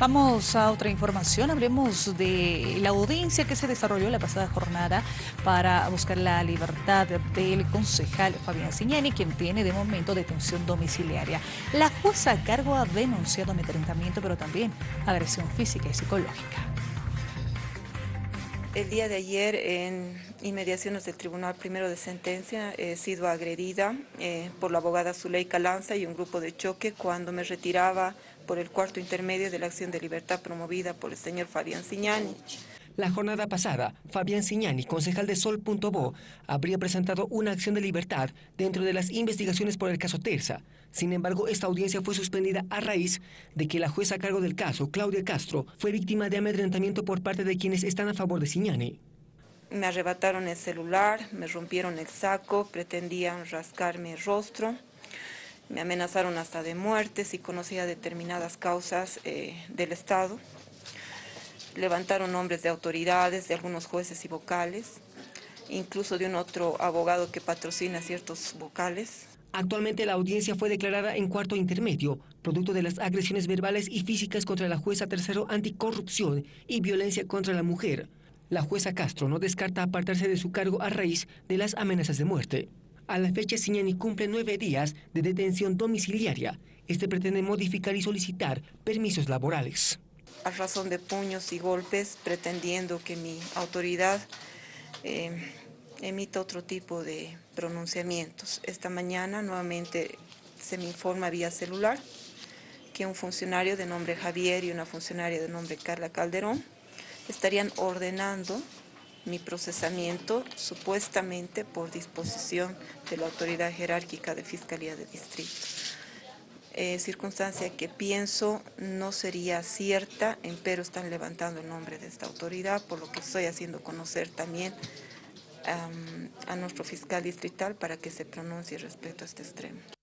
Vamos a otra información, hablemos de la audiencia que se desarrolló la pasada jornada para buscar la libertad del concejal Fabián Signani, quien tiene de momento detención domiciliaria. La jueza a cargo ha denunciado amedrentamiento, pero también agresión física y psicológica. El día de ayer, en inmediaciones del Tribunal Primero de Sentencia, he sido agredida eh, por la abogada Zuleika Lanza y un grupo de choque cuando me retiraba por el cuarto intermedio de la acción de libertad promovida por el señor Fabián Signani. La jornada pasada, Fabián Signani, concejal de Sol.bo, habría presentado una acción de libertad dentro de las investigaciones por el caso Terza. Sin embargo, esta audiencia fue suspendida a raíz de que la jueza a cargo del caso, Claudia Castro, fue víctima de amedrentamiento por parte de quienes están a favor de Signani. Me arrebataron el celular, me rompieron el saco, pretendían rascarme el rostro, me amenazaron hasta de muerte si conocía determinadas causas eh, del Estado levantaron nombres de autoridades, de algunos jueces y vocales, incluso de un otro abogado que patrocina ciertos vocales. Actualmente la audiencia fue declarada en cuarto intermedio, producto de las agresiones verbales y físicas contra la jueza tercero anticorrupción y violencia contra la mujer. La jueza Castro no descarta apartarse de su cargo a raíz de las amenazas de muerte. A la fecha, Signani cumple nueve días de detención domiciliaria. Este pretende modificar y solicitar permisos laborales a razón de puños y golpes, pretendiendo que mi autoridad eh, emita otro tipo de pronunciamientos. Esta mañana nuevamente se me informa vía celular que un funcionario de nombre Javier y una funcionaria de nombre Carla Calderón estarían ordenando mi procesamiento supuestamente por disposición de la autoridad jerárquica de Fiscalía de Distrito. Eh, circunstancia que pienso no sería cierta, pero están levantando el nombre de esta autoridad, por lo que estoy haciendo conocer también a nuestro fiscal distrital para que se pronuncie respecto a este extremo.